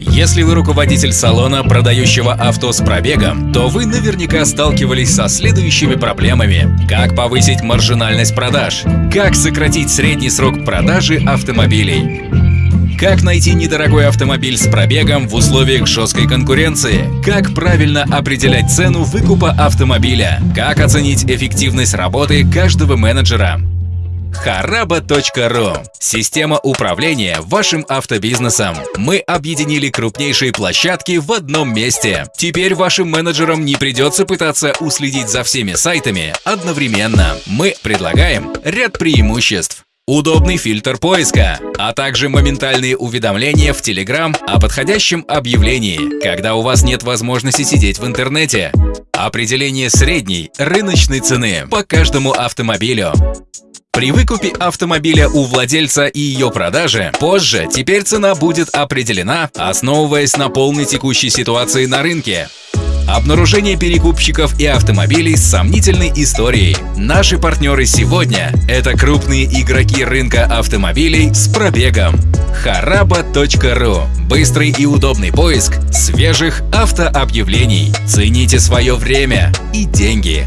Если вы руководитель салона, продающего авто с пробегом, то вы наверняка сталкивались со следующими проблемами. Как повысить маржинальность продаж? Как сократить средний срок продажи автомобилей? Как найти недорогой автомобиль с пробегом в условиях жесткой конкуренции? Как правильно определять цену выкупа автомобиля? Как оценить эффективность работы каждого менеджера? Хараба.ру – система управления вашим автобизнесом. Мы объединили крупнейшие площадки в одном месте. Теперь вашим менеджерам не придется пытаться уследить за всеми сайтами одновременно. Мы предлагаем ряд преимуществ. Удобный фильтр поиска, а также моментальные уведомления в Telegram о подходящем объявлении, когда у вас нет возможности сидеть в интернете. Определение средней рыночной цены по каждому автомобилю. При выкупе автомобиля у владельца и ее продаже позже теперь цена будет определена, основываясь на полной текущей ситуации на рынке. Обнаружение перекупщиков и автомобилей с сомнительной историей. Наши партнеры сегодня – это крупные игроки рынка автомобилей с пробегом. Хараба.ру – быстрый и удобный поиск свежих автообъявлений. Цените свое время и деньги.